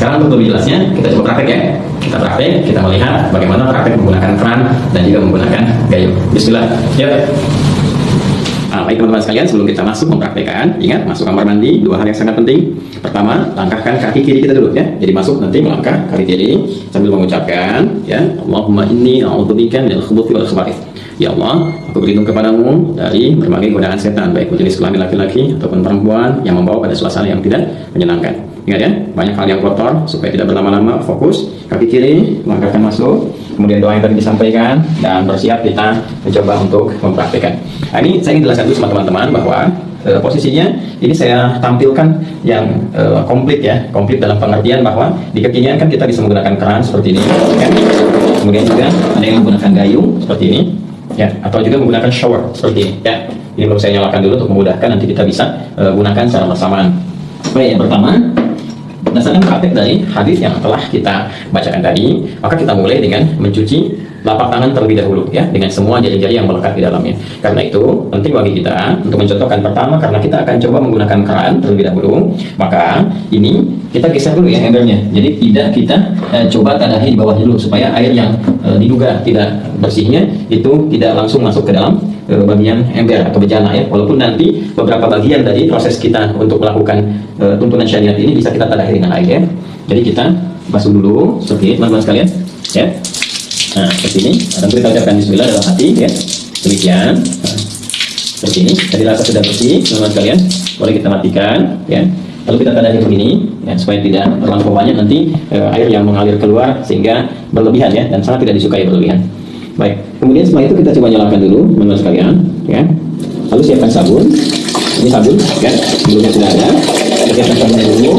sekarang untuk lebih jelasnya kita coba praktek ya. Kita praktek, kita melihat bagaimana praktek menggunakan keran dan juga menggunakan gayung. Bismillah. Yuk. Nah, baik teman-teman sekalian, sebelum kita masuk mempraktekkan, ingat masuk kamar mandi dua hal yang sangat penting. Pertama, langkahkan kaki kiri kita dulu ya. Jadi masuk nanti melangkah kaki kiri sambil mengucapkan ya, Allahumma inni a'udzubika minal khubuthi wal khaba'ith. Ya Allah, aku berlindung kepadamu dari berbagai godaan setan, baik jenis kelamin laki-laki ataupun perempuan yang membawa pada suasana yang tidak menyenangkan. Ingat ya, banyak hal yang kotor supaya tidak berlama-lama fokus. Kaki kiri, langkahkan masuk, kemudian doa yang tadi disampaikan dan bersiap kita mencoba untuk mempraktikkan. Nah, ini saya ingin jelaskan dulu sama teman-teman bahwa e, posisinya ini saya tampilkan yang e, komplit ya, komplit dalam pengertian bahwa di kekinian kan kita bisa menggunakan keran seperti ini, kan? kemudian juga ada yang menggunakan gayung seperti ini, ya, atau juga menggunakan shower seperti ini, ya. Ini perlu saya nyalakan dulu untuk memudahkan nanti kita bisa e, gunakan secara bersamaan. Baik, yang pertama Berdasarkan praktek dari hadis yang telah kita bacakan tadi, maka kita mulai dengan mencuci lapak tangan terlebih dahulu ya dengan semua jari-jari yang melekat di dalamnya. Karena itu penting bagi kita untuk mencontohkan pertama karena kita akan coba menggunakan keran terlebih dahulu, maka ini kita geser dulu ya embernya. Jadi tidak kita eh, coba tadahi di bawah dulu supaya air yang eh, diduga tidak bersihnya itu tidak langsung masuk ke dalam bagian ember atau bejana ya. Walaupun nanti beberapa bagian dari proses kita untuk melakukan eh, tuntunan syariat ini bisa kita tadahi dengan air ya. Jadi kita basuh dulu seperti ini teman-teman sekalian ya. Nah, seperti ini. Kita ucapkan bismillah dalam hati ya. Demikian. Nah, seperti ini. Jadi rasa sudah bersih, teman-teman sekalian. Boleh kita matikan ya. Lalu kita tandai begini ya, supaya tidak terlampau banyak nanti eh, air yang mengalir keluar sehingga berlebihan ya dan sangat tidak disukai berlebihan. Baik. Kemudian setelah itu kita coba nyalakan dulu, teman-teman sekalian ya. Lalu siapkan sabun. Ini sabun ya, sebelumnya sudah ada. Kita siapkan sabun dulu.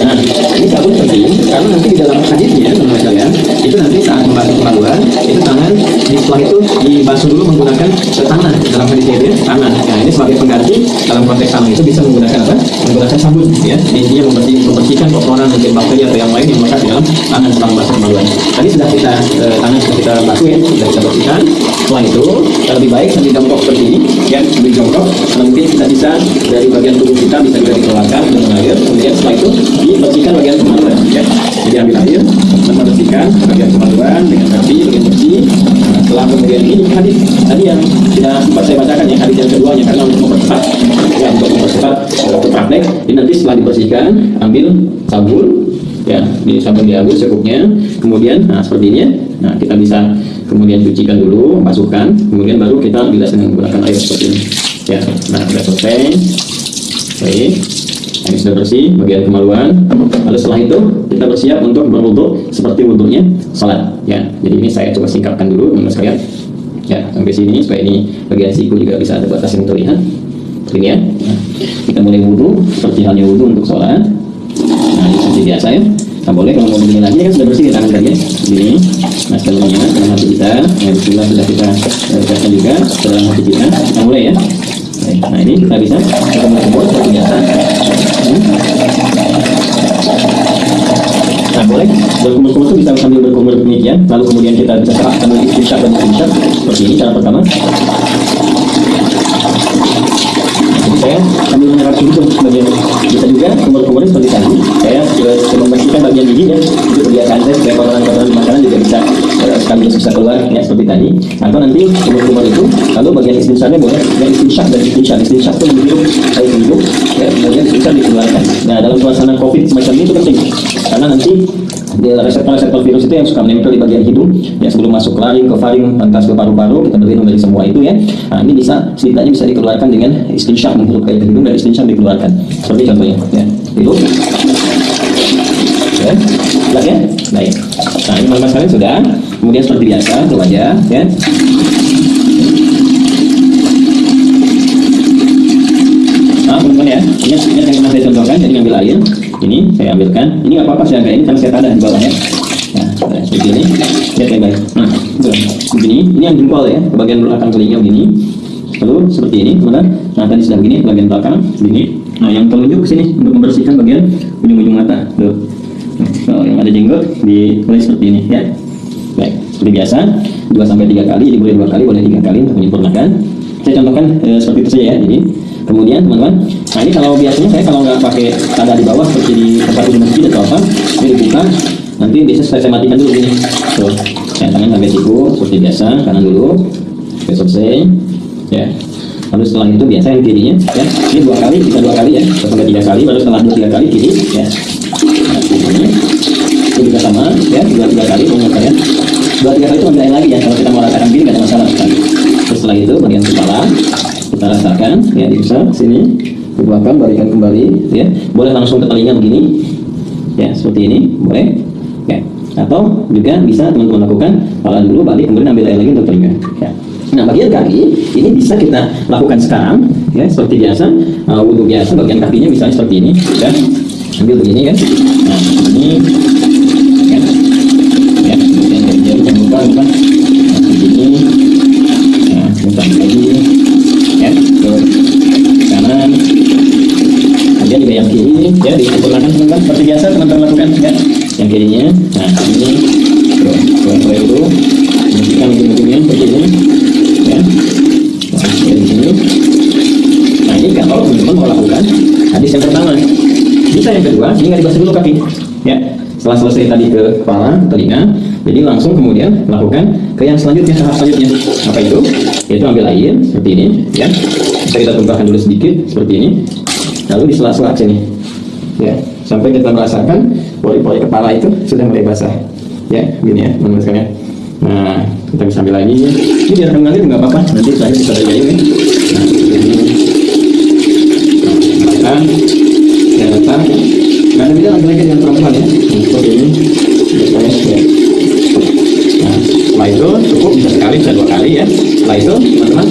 Nah, ini sabun penting karena nanti di dalam hadisnya teman-teman sekalian itu nanti saat membasuh kemaluan itu tangan setelah itu dibasuh dulu menggunakan tangan dalam hadisnya itu ya, tangan. Nah, ini sebagai pengganti dalam konteks tangan itu bisa menggunakan apa? Menggunakan sabun ya. Intinya membersih, membersihkan kotoran mungkin bakteri atau yang lain yang melekat dalam tangan setelah membasuh kemaluan. Tadi sudah kita eh, tangan sudah kita basuh ya, sudah kita bersihkan. Setelah itu lebih baik sambil jongkok seperti ini ya, sambil jongkok mungkin kita bisa dari bagian tubuh kita bisa juga dikeluarkan dengan air. Kemudian setelah itu dibersihkan bagian kemaluan ya. Jadi ambil air, dan membersihkan bagian kemaluan dengan rapi, dengan bersih. Nah, setelah kemudian ini hadis tadi yang sudah sempat saya bacakan ya hadis yang keduanya karena untuk mempercepat ya untuk mempercepat waktu praktek ini nanti setelah dibersihkan ambil sabun ya di sabun diambil secukupnya kemudian nah seperti ini ya. Nah kita bisa kemudian cucikan dulu masukkan kemudian baru kita bilas dengan menggunakan air seperti ini. Ya nah sudah selesai. Baik ini sudah bersih bagian kemaluan. Lalu setelah itu kita bersiap untuk berwudhu seperti wudhunya salat. Ya jadi ini saya coba singkapkan dulu teman sekalian. Ya sampai sini supaya ini bagian siku juga bisa ada batas yang terlihat. Ini ya. Nah, kita mulai wudhu seperti halnya wudhu untuk sholat nah ini seperti biasa ya. Nah boleh kalau mau begini lagi kan sudah bersih di tangan tadi ya. Ini nah sebelumnya dalam hati kita. Ya bismillah sudah kita ucapkan juga dalam hati kita. Nah mulai ya. Nah ini kita bisa. Kita mengumpul seperti biasa Nah boleh. Berkumur-kumur itu bisa sambil berkumur demikian Lalu kemudian kita bisa serap sambil istinsyaq dan istinsyaq Seperti ini cara pertama. Saya sambil menyerap dulu bagian Bisa juga kumur-kumurnya seperti tadi. Saya juga membersihkan bagian gigi ya Itu kebiasaan saya supaya kotoran-kotoran makanan juga bisa sekaligus bisa keluar ya seperti tadi. Atau nanti kumur-kumur itu Lalu bagian istinsyaqnya boleh Yang istinsyaq dan istinsyaq Istinsyaq itu menghirup air hidup ya, Kemudian istinsyaq dikeluarkan. Nah dalam suasana covid semacam ini itu penting karena nanti reseptor-reseptor virus itu yang suka menempel di bagian hidung ya sebelum masuk ke laring, ke faring, lantas ke paru-paru kita berlindung dari semua itu ya. Nah ini bisa setidaknya bisa dikeluarkan dengan istinsyaq menghirup air hidung dan istinsyaq dikeluarkan. Seperti contohnya ya itu. Ya ya baik. Nah ini sekalian sudah kemudian seperti biasa ke wajah ya Nah, teman-teman ya, ini ingat yang pernah saya contohkan, jadi ngambil air, ini saya ambilkan, ini nggak apa-apa saya agak ini karena saya tadah di bawahnya. Nah, seperti ini, lihat yang baik. Nah, begini, ini yang jempol ya, bagian belakang telinga begini. Lalu seperti ini, teman-teman. Nah, tadi sudah begini, bagian belakang, begini. Nah, yang telunjuk sini untuk membersihkan bagian ujung-ujung mata. Tuh. Nah, yang ada jenggot dimulai seperti ini ya. Baik, seperti biasa, 2 sampai 3 kali, jadi boleh dua kali, boleh tiga kali untuk menyempurnakan. Saya contohkan eh, seperti itu saja ya. Jadi. Kemudian teman-teman, nah ini kalau biasanya saya kalau nggak pakai tanda di bawah seperti di tempat di masjid atau apa, ini lupa nanti bisa saya, saya matikan dulu ini tuh ya tangan sampai siku seperti biasa kanan dulu Oke, selesai ya. Lalu setelah itu biasa yang kirinya ya. Ini dua kali bisa dua kali ya sampai tiga kali baru setelah dua tiga kali kiri ya. Nah, ini juga sama ya dua tiga kali mengukur ya dua tiga kali itu ambil lagi ya kalau kita mau rasakan gini nggak ada masalah. Terus setelah itu bagian kepala kita rasakan ya bisa sini dibuatkan balikan kembali ya. Boleh langsung ke telinga begini ya seperti ini boleh. Ya atau juga bisa teman-teman lakukan kepala dulu balik kemudian ambil air lagi untuk telinga ya. Nah, bagian kaki ini bisa kita lakukan sekarang, ya seperti biasa, uh, wudhu biasa. Bagian kakinya misalnya seperti ini, ya, ambil begini kan. Nah, ini, ya, ya, kemudian dari Nah, begini, ya, bukan lagi, ya, ke kanan. Kemudian juga yang kiri, ya, disempurnakan teman-teman seperti biasa teman-teman lakukan, ya. Yang kirinya, nah ini, tuh, dulu, bersihkan ujung-ujungnya seperti ya nah, dari sini nah ini kalau teman-teman mau lakukan hadis yang pertama bisa yang kedua ini nggak dibasuh dulu kaki ya setelah selesai tadi ke kepala telinga jadi langsung kemudian lakukan ke yang selanjutnya tahap selanjutnya apa itu yaitu ambil air seperti ini ya bisa kita tumpahkan dulu sedikit seperti ini lalu di sela-sela sini ya sampai kita merasakan pori-pori kepala itu sudah mulai basah ya gini ya teman-teman sekalian Nah, kita bisa ambil lagi. Ini biar mengalir nggak apa-apa. Nanti saya bisa ada ini. Nah, ini. Nah, ya datang. Nggak ada beda lagi-lagi dengan perempuan ya. Nah, seperti ini. Biasanya, ya. Nah, setelah itu cukup bisa sekali, bisa dua kali ya. Setelah itu, teman-teman,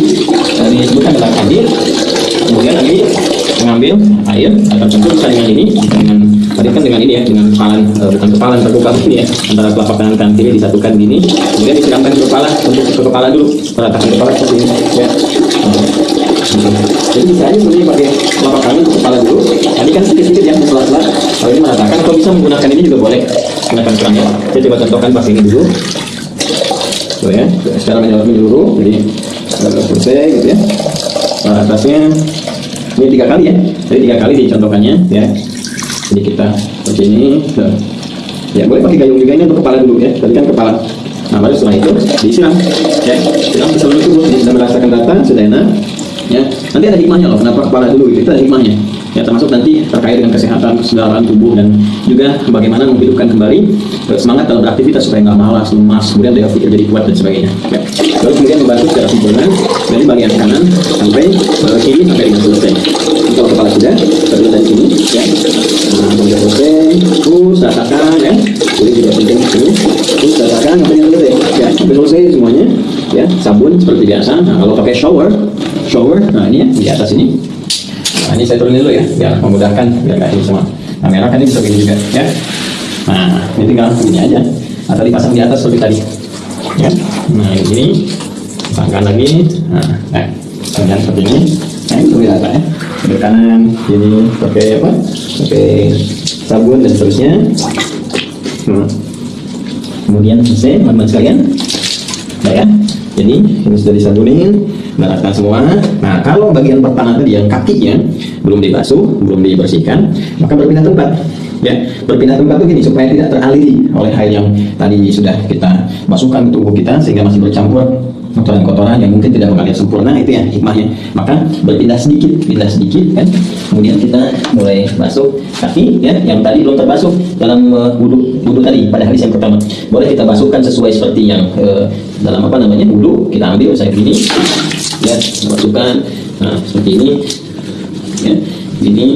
dari disebutkan adalah hadir. Kemudian lagi mengambil air atau campur bisa dengan ini, dengan tadi kan dengan ini ya dengan kepalan uh, bukan kepalan terbuka ini ya antara telapak tangan kanan kiri disatukan gini. Kemudian disiramkan ke kepala untuk ke kepala dulu meratakan kepala seperti ini ya. Jadi bisa aja sebenarnya pakai telapak tangan ke kepala dulu. Tadi kan sedikit-sedikit ya setelah-setelah. Kalau ini meratakan kalau bisa menggunakan ini juga boleh gunakan kerangnya. Saya coba contohkan pakai ini dulu tuh ya. Secara menyeluruh jadi selesai gitu ya. Nah, atasnya ini tiga kali ya. Jadi tiga kali dicontohkannya ya. Jadi kita seperti ini tuh. ya boleh pakai gayung juga ini untuk kepala dulu ya. Tadi kan kepala. Nah baru setelah itu disiram ya. Siram seluruh tubuh sudah merasakan rata sudah enak ya. Nanti ada hikmahnya loh kenapa kepala dulu itu ada hikmahnya ya termasuk nanti terkait dengan kesehatan kesedaran tubuh dan juga bagaimana menghidupkan kembali eh, semangat dalam beraktivitas supaya nggak malas lemas kemudian daya pikir jadi kuat dan sebagainya. Ya. lalu kemudian membantu secara sempurna dari bagian kanan sampai uh, kiri sampai dengan selesai. Jadi kalau kepala sudah baru dari sini ya. Nah selesai terus rasakan ya. Ini juga penting ini terus rasakan sampai dengan selesai ya. Selesai semuanya ya. Sabun seperti biasa. Nah kalau pakai shower shower nah ini ya di atas ini Nah, ini saya turunin dulu ya, biar memudahkan, biar nggak ini semua. Kamera kan ini bisa begini juga, ya. Nah, ini tinggal begini aja, atau dipasang di atas seperti tadi. Ya. Nah, ini pasangkan lagi. Nah, nah kemudian seperti ini. Nah, ini lebih rata ya. Ke kanan, ini pakai apa? Pakai sabun dan seterusnya. Nah. Kemudian selesai, teman-teman sekalian. Nah ya, jadi ini sudah disabunin, meratakan semua. Nah, kalau bagian pertama tadi yang kakinya belum dibasuh, belum dibersihkan, maka berpindah tempat. Ya, berpindah tempat itu gini supaya tidak teraliri oleh air yang tadi sudah kita masukkan ke tubuh kita sehingga masih bercampur kotoran-kotoran yang mungkin tidak mengalir sempurna itu ya hikmahnya. Maka berpindah sedikit pindah sedikit kan. Kemudian kita mulai masuk kaki ya yang tadi belum terbasuh dalam uh, wudhu tadi pada hadis yang pertama. Boleh kita basuhkan sesuai seperti yang uh, dalam apa namanya wudhu kita ambil saya ini ya masukkan nah seperti ini ya. Ini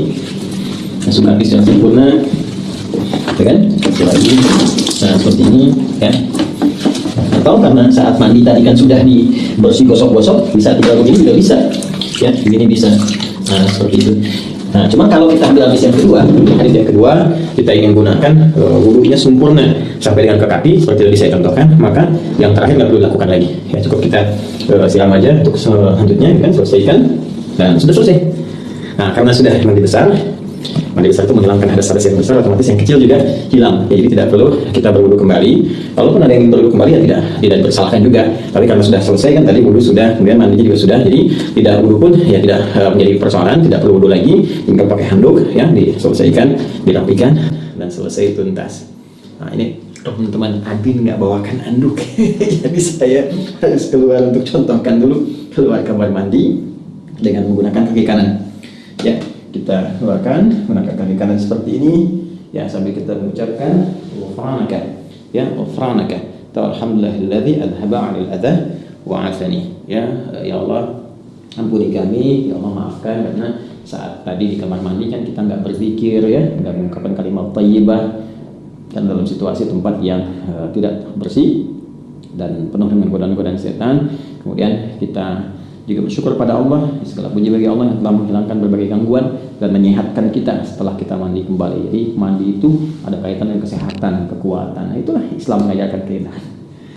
masuk kaki secara sempurna ya kan? Lagi nah seperti ini ya. Atau karena saat mandi tadi kan sudah dibersih gosok-gosok bisa tinggal begini juga bisa ya. Begini bisa. Nah seperti itu. Nah cuma kalau kita ambil hadis yang kedua hadis yang kedua kita ingin gunakan uh, sempurna. Sampai dengan ke kaki seperti tadi saya contohkan maka yang terakhir nggak perlu dilakukan lagi. Ya cukup kita uh, siram aja untuk selanjutnya kan? Selesaikan. Dan sudah selesai nah karena sudah mandi besar mandi besar itu menghilangkan hadas-hadas yang besar otomatis yang kecil juga hilang. Ya, jadi tidak perlu kita berwudu kembali. Kalaupun ada yang berwudu kembali ya tidak tidak dipersalahkan juga. Tapi karena sudah selesai kan tadi wudu sudah kemudian mandinya juga sudah. Jadi tidak wudu pun ya tidak uh, menjadi persoalan tidak perlu wudu lagi. Tinggal pakai handuk ya diselesaikan dirapikan dan selesai tuntas. Nah ini teman-teman admin nggak bawakan anduk, jadi saya harus keluar untuk contohkan dulu keluar kamar mandi dengan menggunakan kaki kanan. Ya, kita keluarkan menggunakan kaki kanan seperti ini. Ya, sambil kita mengucapkan ghufranaka. Ya, ghufranaka. Alhamdulillahilladzi adhaba 'anil adha wa 'afani. Ya, ya Allah, ampuni kami, ya Allah maafkan karena saat tadi di kamar mandi kan kita nggak berzikir ya, nggak mengucapkan kalimat thayyibah dan dalam situasi tempat yang uh, tidak bersih dan penuh dengan godaan-godaan setan. Kemudian kita juga bersyukur pada Allah, segala puji bagi Allah yang telah menghilangkan berbagai gangguan dan menyehatkan kita setelah kita mandi kembali. Jadi mandi itu ada kaitan dengan kesehatan, kekuatan. Nah, itulah Islam mengajarkan kita.